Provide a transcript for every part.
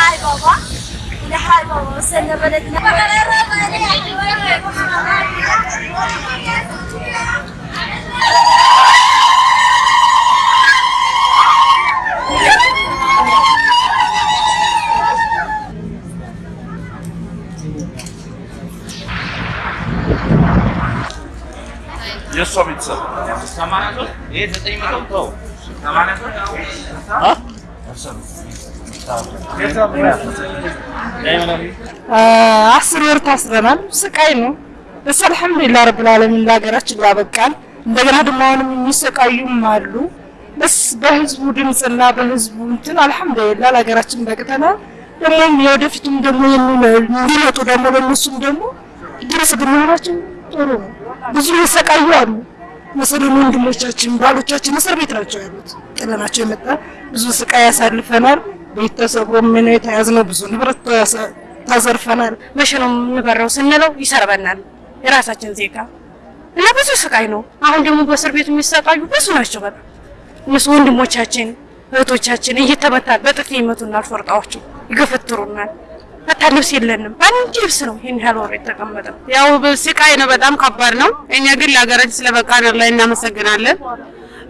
Hi, Baba. Hi, Baba. Você não vai ter Just só pizza. Samana, eh, já tem mais um pão. Samana, não. Hã? Só pizza. አስር ወር ታስረናል። ስቃይ ነው። በስ አልሐምዱሊላህ ረብል ዓለሚን ለሀገራችን ላበቃን። እንደገና ደግሞ አሁንም የሚሰቃዩም አሉ። በስ በህዝቡ ድምፅና በህዝቡ እንትን አልሐምዱሊላህ ለሀገራችን በቅተናል። ደግሞ የወደፊቱም ደግሞ እንዲመጡ ደግሞ ለእነሱም ደግሞ ድረስ ብንሆናቸው ጥሩ ነው። ብዙ የሰቃዩ አሉ። መሰለን ወንድሞቻችን ባሎቻችን እስር ቤት ናቸው ያሉት። ጥለናቸው የመጣ ብዙ ስቃይ ያሳልፈናል። ቤተሰቡ ምን የተያዝነው ብዙ ንብረት ተዘርፈናል። መቼ ነው የምንበረው ስንለው ይሰርበናል። የራሳችን ዜጋ እና ብዙ ስቃይ ነው። አሁን ደግሞ በእስር ቤት የሚሰቃዩ ብዙ ናቸው። በጣም እነሱ ወንድሞቻችን እህቶቻችን እየተመታል በጥፊ ይመቱናል። ፎርጣዎቹ ይገፈትሩናል። በታ ልብስ የለንም። አንድ ልብስ ነው ይህን ያህል ወር የተቀመጠ ያው ስቃይ ነው፣ በጣም ከባድ ነው። እኛ ግን ለሀገራችን ስለበቃን ላይ እናመሰግናለን።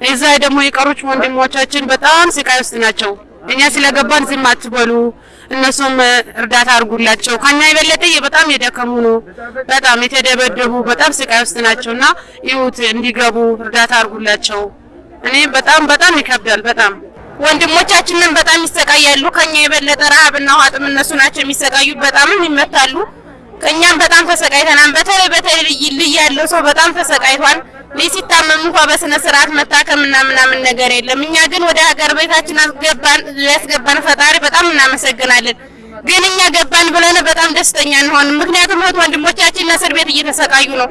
እዛ ደግሞ የቀሩት ወንድሞቻችን በጣም ስቃይ ውስጥ ናቸው። እኛ ስለገባን ዝም አትበሉ፣ እነሱም እርዳታ አድርጉላቸው። ከኛ የበለጠ በጣም የደከሙ ነው፣ በጣም የተደበደቡ በጣም ስቃይ ውስጥ ናቸው እና ይሁት እንዲገቡ እርዳታ አድርጉላቸው። እኔ በጣም በጣም ይከብዳል በጣም ወንድሞቻችንን በጣም ይሰቃያሉ። ከኛ የበለጠ ረሃብና ውሃጥም እነሱ ናቸው የሚሰቃዩት። በጣምም ይመታሉ። ከኛም በጣም ተሰቃይተናል። በተለይ በተለይ ልይ ያለው ሰው በጣም ተሰቃይቷል። ልጅ ሲታመም እንኳ በስነ ስርዓት መታከምና ምናምን ነገር የለም። እኛ ግን ወደ ሀገር ቤታችን አስገባን ያስገባን ፈጣሪ በጣም እናመሰግናለን። ግን እኛ ገባን ብለን በጣም ደስተኛ እንሆን። ምክንያቱም እህት ወንድሞቻችን እስር ቤት እየተሰቃዩ ነው።